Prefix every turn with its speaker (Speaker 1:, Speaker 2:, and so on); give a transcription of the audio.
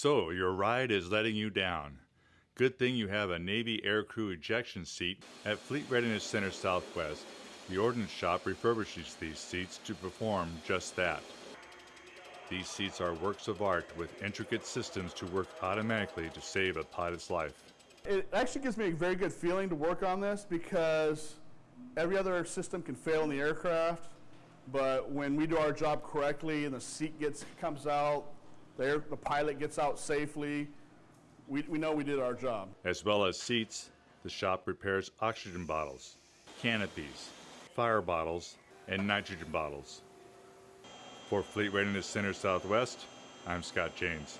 Speaker 1: So, your ride is letting you down. Good thing you have a Navy aircrew ejection seat at Fleet Readiness Center Southwest. The Ordnance Shop refurbishes these seats to perform just that. These seats are works of art with intricate systems to work automatically to save a pilot's life.
Speaker 2: It actually gives me a very good feeling to work on this because every other system can fail in the aircraft, but when we do our job correctly and the seat gets comes out, the, air, the pilot gets out safely, we, we know we did our job.
Speaker 1: As well as seats, the shop repairs oxygen bottles, canopies, fire bottles, and nitrogen bottles. For Fleet Readiness Center Southwest, I'm Scott James.